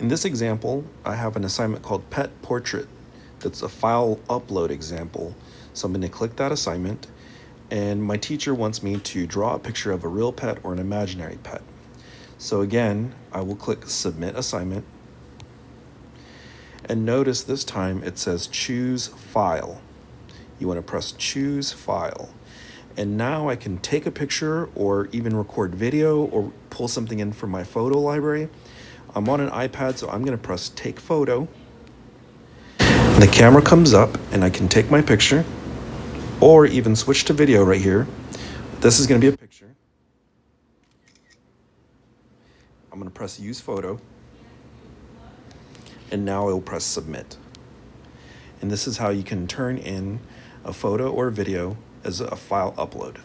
In this example, I have an assignment called Pet Portrait that's a file upload example. So I'm going to click that assignment and my teacher wants me to draw a picture of a real pet or an imaginary pet. So again, I will click Submit Assignment and notice this time it says Choose File. You want to press Choose File. And now I can take a picture or even record video or pull something in from my photo library. I'm on an iPad, so I'm going to press Take Photo. And the camera comes up and I can take my picture or even switch to video right here. This is going to be a picture. I'm going to press Use Photo. And now I will press Submit. And this is how you can turn in a photo or video as a file upload.